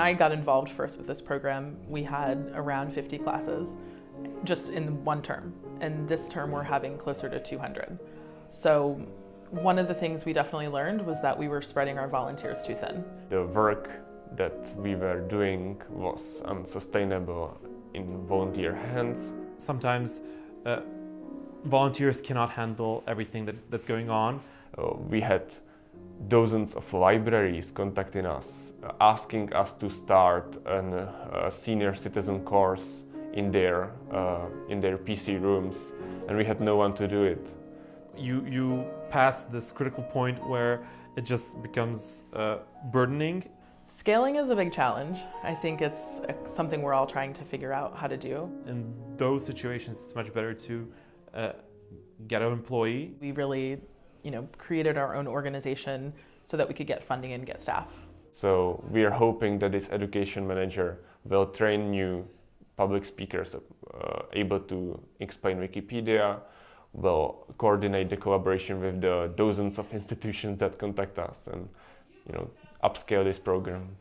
I got involved first with this program, we had around 50 classes just in one term. And this term we're having closer to 200. So one of the things we definitely learned was that we were spreading our volunteers too thin. The work that we were doing was unsustainable in volunteer hands. Sometimes uh, volunteers cannot handle everything that, that's going on. Uh, we had dozens of libraries contacting us, uh, asking us to start an, a senior citizen course in their, uh, in their PC rooms, and we had no one to do it. You, you pass this critical point where it just becomes uh, burdening. Scaling is a big challenge. I think it's something we're all trying to figure out how to do. In those situations, it's much better to uh, get an employee. We really you know, created our own organization so that we could get funding and get staff. So we are hoping that this education manager will train new public speakers uh, able to explain Wikipedia, will coordinate the collaboration with the dozens of institutions that contact us and you know upscale this program.